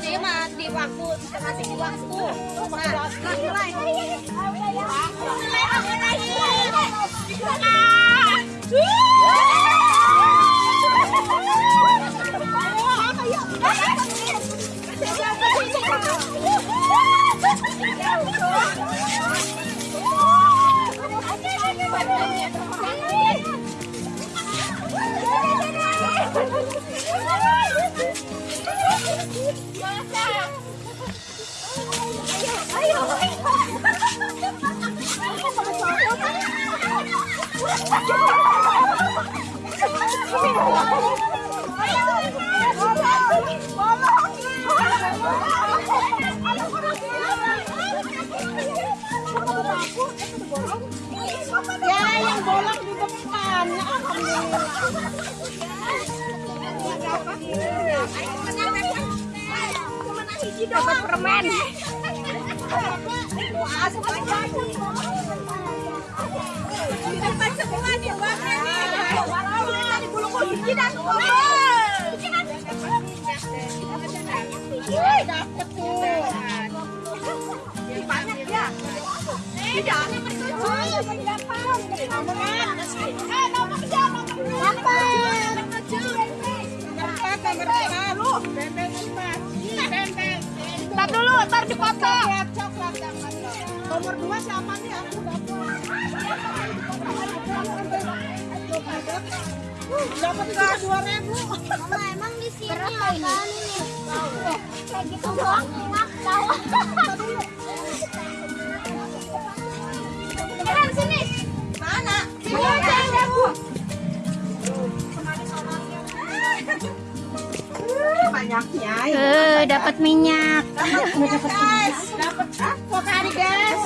Jadi mah di waktu, masih di waktu. Nah, nilai. Ya, yang bolong di depan. Permen. Dapat nih. Dapat Ntar dipotong. Nomor dua siapa nih? Aku dapat nggak dua ribu? Mama emang di sini ini? Kayak gitu doang enak tahu. Banyaknya. Eh, dapat minyak. Dapat guys. Dapat kok hari guys.